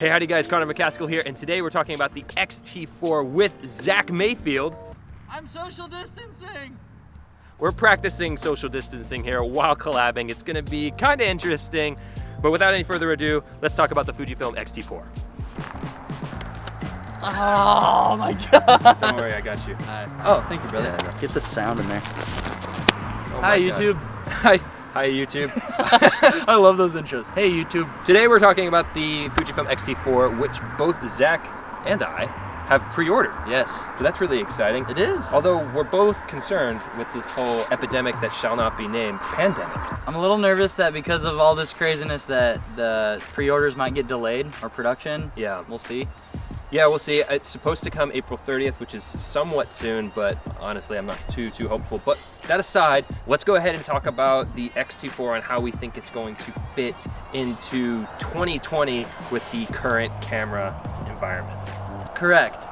Hey, howdy guys, Connor McCaskill here, and today we're talking about the X-T4 with Zach Mayfield. I'm social distancing! We're practicing social distancing here while collabing. It's gonna be kinda interesting, but without any further ado, let's talk about the Fujifilm X-T4. Oh my god! Don't worry, I got you. Oh, thank you, brother. Yeah, get the sound in there. Oh Hi, God. YouTube. Hi. Hi, YouTube. I love those intros. Hey, YouTube. Today we're talking about the Fujifilm X-T4, which both Zach and I have pre-ordered. Yes, So that's really exciting. it is. Although we're both concerned with this whole epidemic that shall not be named pandemic. I'm a little nervous that because of all this craziness that the pre-orders might get delayed or production. Yeah. We'll see. Yeah, we'll see. It's supposed to come April 30th, which is somewhat soon, but honestly, I'm not too, too hopeful. But that aside, let's go ahead and talk about the X-T4 and how we think it's going to fit into 2020 with the current camera environment. Correct.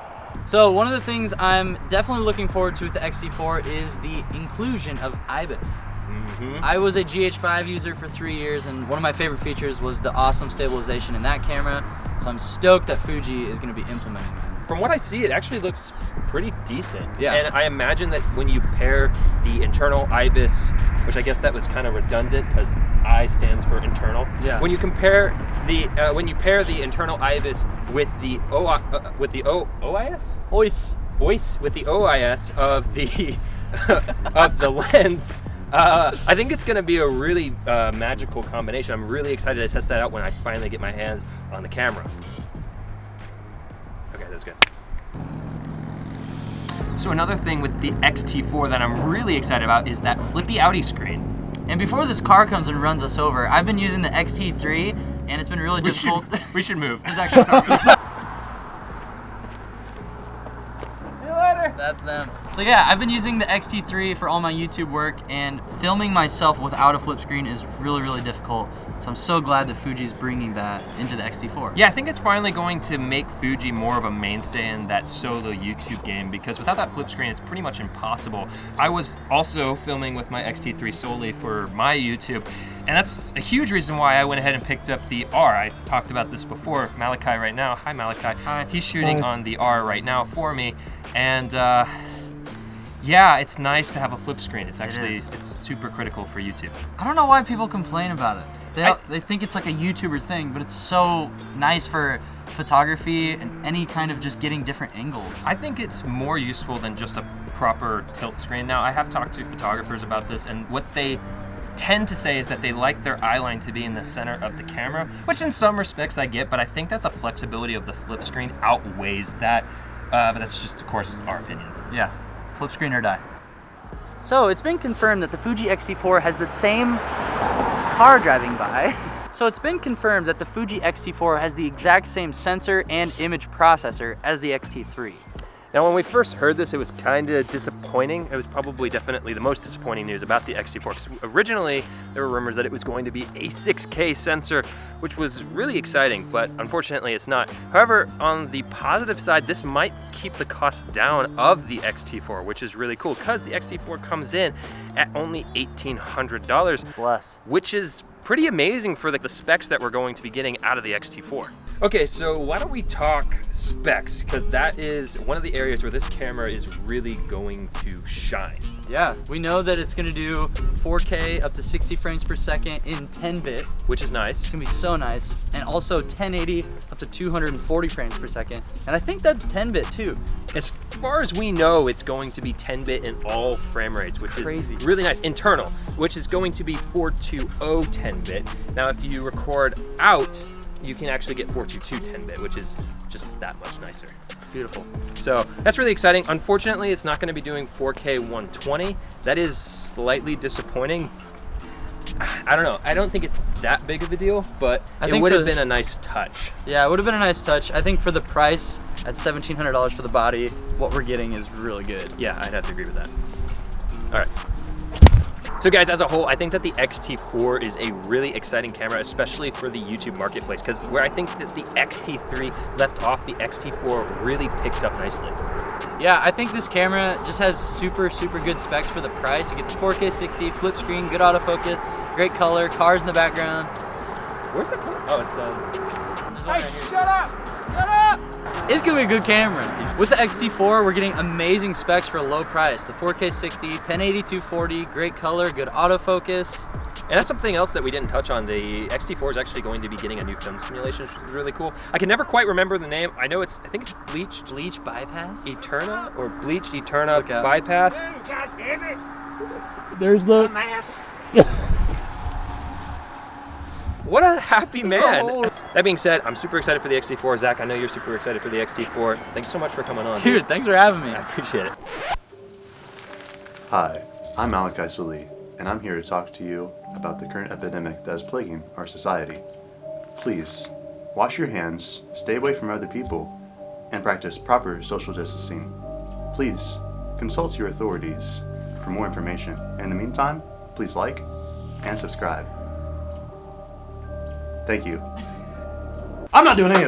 So one of the things I'm definitely looking forward to with the X-T4 is the inclusion of IBIS. Mm-hmm. I was a GH5 user for three years, and one of my favorite features was the awesome stabilization in that camera. So I'm stoked that Fuji is going to be implementing that. From what I see, it actually looks pretty decent. Yeah. And I imagine that when you pair the internal IBIS, which I guess that was kind of redundant because I stands for internal. Yeah. When you compare the uh, when you pair the internal IBIS with the O uh, with the O OIS Ois. OIS with the OIS of the of the lens. Uh, I think it's going to be a really uh, magical combination. I'm really excited to test that out when I finally get my hands on the camera. Okay, that's good. So another thing with the X-T4 that I'm really excited about is that flippy outie screen. And before this car comes and runs us over, I've been using the XT3 and it's been really We difficult. should, we should move. There's actually See you later. That's them. So yeah, I've been using the XT3 for all my YouTube work and filming myself without a flip screen is really, really difficult. So I'm so glad that Fuji's bringing that into the XT4. Yeah, I think it's finally going to make Fuji more of a mainstay in that solo YouTube game because without that flip screen, it's pretty much impossible. I was also filming with my X-T3 solely for my YouTube, and that's a huge reason why I went ahead and picked up the R. I talked about this before. Malachi right now, hi Malachi. Hi. He's shooting on the R right now for me, and uh, yeah, it's nice to have a flip screen. It's actually, is. it's super critical for YouTube. I don't know why people complain about it. They, I- they think it's like a YouTuber thing, but it's so nice for photography and any kind of just getting different angles. I think it's more useful than just a proper tilt screen. Now, I have talked to photographers about this, and what they tend to say is that they like their eye line to be in the center of the camera, which in some respects I get, but I think that the flexibility of the flip screen outweighs that. Uh, but that's just, of course, our opinion. Yeah, flip screen or die. So it's been confirmed that the Fuji X-T4 has the same car driving by. So it's been confirmed that the Fuji X-T4 has the exact same sensor and image processor as the X-T3. Now, when we first heard this, it was kind of disappointing. It was probably definitely the most disappointing news about the X-T4 because originally there were rumors that it was going to be a 6K sensor, which was really exciting, but unfortunately it's not. However, on the positive side, this might keep the cost down of the X-T4, which is really cool because the X-T4 comes in at only $1,800 Bless. which is pretty amazing for the, the specs that we're going to be getting out of the X-T4. Okay, so why don't we talk specs, because that is one of the areas where this camera is really going to shine. Yeah, we know that it's gonna do 4K up to 60 frames per second in 10-bit. Which is nice. It's gonna be so nice. And also 1080 up to 240 frames per second. And I think that's 10-bit too. As far as we know, it's going to be 10-bit in all frame rates, which Crazy. is really nice. Internal, which is going to be 420 10-bit. Now, if you record out, you can actually get 422 10-bit, which is just that much nicer. Beautiful. So that's really exciting. Unfortunately, it's not going to be doing 4K 120. That is slightly disappointing. I don't know. I don't think it's that big of a deal, but I it would have been a nice touch. Yeah, it would have been a nice touch. I think for the price at $1,700 for the body, what we're getting is really good. Yeah, I'd have to agree with that. All right. So guys, as a whole, I think that the X-T4 is a really exciting camera, especially for the YouTube marketplace, because where I think that the X-T3 left off, the X-T4 really picks up nicely. Yeah, I think this camera just has super, super good specs for the price. You get the 4K 60, flip screen, good autofocus, great color, cars in the background. Where's the camera? Oh, it's um, done. There's one right. Shut up! Shut up! It's gonna be a good camera. With the X-T4, we're getting amazing specs for a low price. The 4K 60, 1080 240, great color, good autofocus. And that's something else that we didn't touch on. The XT4 is actually going to be getting a new film simulation, which is really cool. I can never quite remember the name. I know it's, I think it's Bleached Bleach bypass? Eterna or Bleached Eterna Bypass. God damn it! There's the... Mass. What a happy man. Oh. That being said, I'm super excited for the XT4. Zach, I know you're super excited for the XT4. Thanks so much for coming on. Dude, thanks for having me. I appreciate it. Hi, I'm Malachi Salih, and I'm here to talk to you about the current epidemic that is plaguing our society. Please, wash your hands, stay away from other people, and practice proper social distancing. Please, consult your authorities for more information. In the meantime, please like and subscribe. Thank you. I'm not doing any of this.